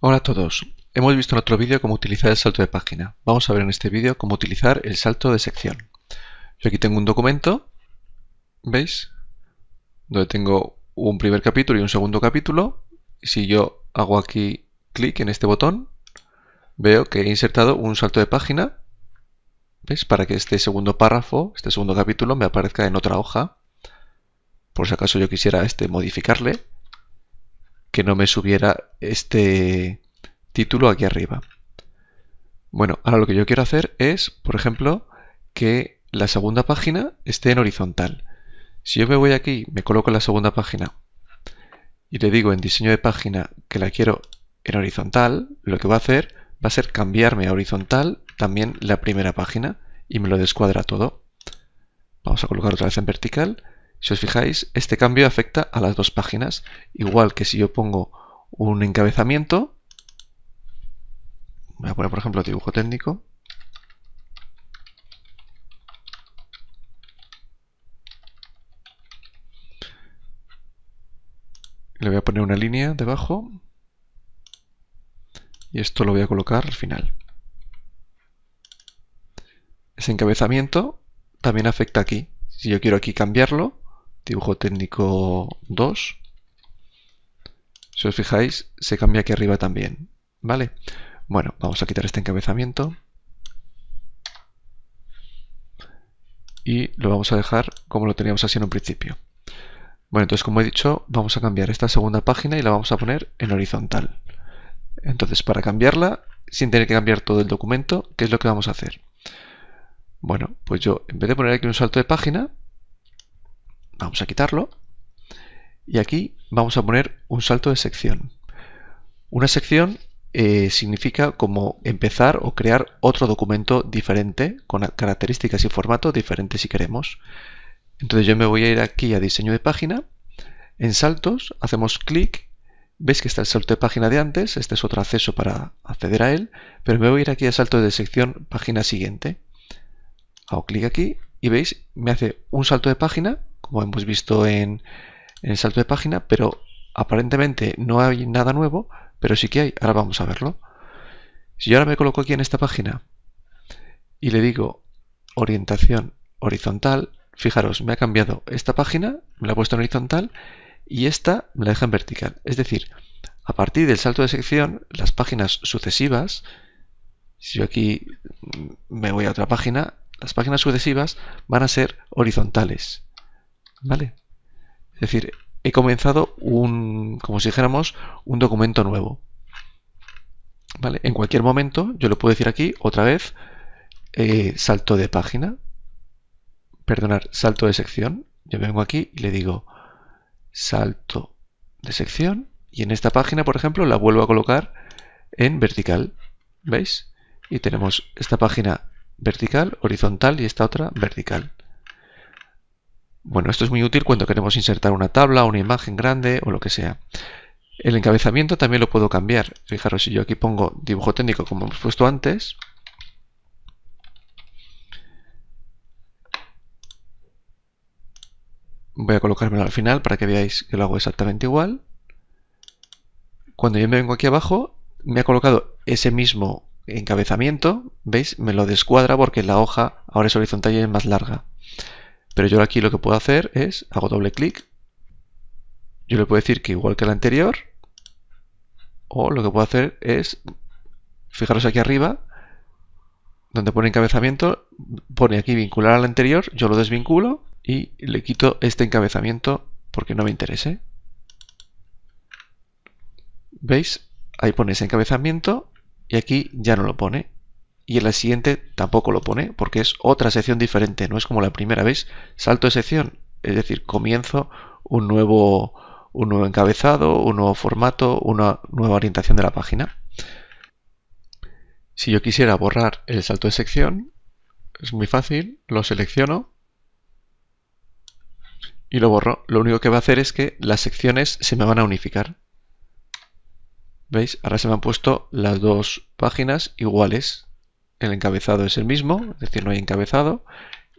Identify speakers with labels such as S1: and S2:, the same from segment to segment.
S1: Hola a todos. Hemos visto en otro vídeo cómo utilizar el salto de página. Vamos a ver en este vídeo cómo utilizar el salto de sección. Yo aquí tengo un documento, ¿veis? Donde tengo un primer capítulo y un segundo capítulo. Si yo hago aquí clic en este botón, veo que he insertado un salto de página, ¿veis? Para que este segundo párrafo, este segundo capítulo, me aparezca en otra hoja. Por si acaso yo quisiera este modificarle que no me subiera este título aquí arriba. Bueno, ahora lo que yo quiero hacer es, por ejemplo, que la segunda página esté en horizontal. Si yo me voy aquí, me coloco la segunda página y le digo en diseño de página que la quiero en horizontal, lo que va a hacer va a ser cambiarme a horizontal también la primera página y me lo descuadra todo. Vamos a colocar otra vez en vertical si os fijáis, este cambio afecta a las dos páginas, igual que si yo pongo un encabezamiento, voy a poner por ejemplo dibujo técnico, le voy a poner una línea debajo y esto lo voy a colocar al final. Ese encabezamiento también afecta aquí. Si yo quiero aquí cambiarlo, dibujo técnico 2. Si os fijáis, se cambia aquí arriba también. ¿Vale? Bueno, vamos a quitar este encabezamiento. Y lo vamos a dejar como lo teníamos así en un principio. Bueno, entonces como he dicho, vamos a cambiar esta segunda página y la vamos a poner en horizontal. Entonces, para cambiarla, sin tener que cambiar todo el documento, ¿qué es lo que vamos a hacer? Bueno, pues yo, en vez de poner aquí un salto de página, Vamos a quitarlo. Y aquí vamos a poner un salto de sección. Una sección eh, significa como empezar o crear otro documento diferente, con características y formato diferentes si queremos. Entonces yo me voy a ir aquí a diseño de página. En saltos hacemos clic. Veis que está el salto de página de antes. Este es otro acceso para acceder a él. Pero me voy a ir aquí a salto de sección página siguiente. Hago clic aquí y veis, me hace un salto de página como hemos visto en, el salto de página, pero aparentemente no hay nada nuevo, pero sí que hay. Ahora vamos a verlo. Si yo ahora me coloco aquí en esta página y le digo orientación horizontal, fijaros, me ha cambiado esta página, me la ha puesto en horizontal y esta me la deja en vertical. Es decir, a partir del salto de sección, las páginas sucesivas, si yo aquí me voy a otra página, las páginas sucesivas van a ser horizontales. ¿Vale? Es decir, he comenzado un, como si dijéramos, un documento nuevo. ¿Vale? En cualquier momento, yo lo puedo decir aquí otra vez, eh, salto de página, perdonar, salto de sección. Yo vengo aquí y le digo salto de sección y en esta página, por ejemplo, la vuelvo a colocar en vertical. ¿Veis? Y tenemos esta página vertical, horizontal y esta otra vertical. Bueno, esto es muy útil cuando queremos insertar una tabla, una imagen grande o lo que sea. El encabezamiento también lo puedo cambiar. Fijaros, si yo aquí pongo dibujo técnico como hemos puesto antes, voy a colocármelo al final para que veáis que lo hago exactamente igual. Cuando yo me vengo aquí abajo, me ha colocado ese mismo encabezamiento, ¿veis? Me lo descuadra porque la hoja ahora es horizontal y es más larga. Pero yo aquí lo que puedo hacer es, hago doble clic, yo le puedo decir que igual que el anterior, o lo que puedo hacer es, fijaros aquí arriba, donde pone encabezamiento, pone aquí vincular al anterior, yo lo desvinculo y le quito este encabezamiento porque no me interese. ¿Veis? Ahí pone ese encabezamiento y aquí ya no lo pone y en la siguiente tampoco lo pone porque es otra sección diferente, no es como la primera, vez Salto de sección, es decir, comienzo un nuevo, un nuevo encabezado, un nuevo formato, una nueva orientación de la página. Si yo quisiera borrar el salto de sección, es muy fácil, lo selecciono y lo borro. Lo único que va a hacer es que las secciones se me van a unificar. ¿Veis? Ahora se me han puesto las dos páginas iguales el encabezado es el mismo, es decir, no hay encabezado,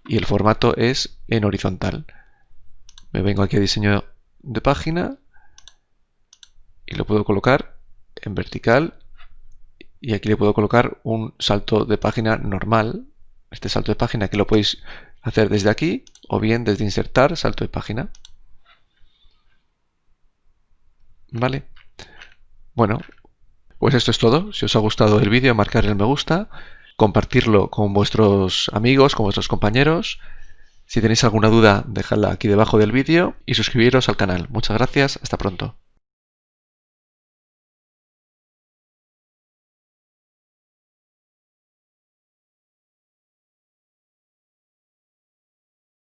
S1: y el formato es en horizontal. Me vengo aquí a diseño de página y lo puedo colocar en vertical y aquí le puedo colocar un salto de página normal. Este salto de página que lo podéis hacer desde aquí o bien desde insertar salto de página. ¿Vale? Bueno, pues esto es todo. Si os ha gustado el vídeo, marcar el me gusta, compartirlo con vuestros amigos, con vuestros compañeros. Si tenéis alguna duda, dejadla aquí debajo del vídeo y suscribiros al canal. Muchas gracias, hasta pronto.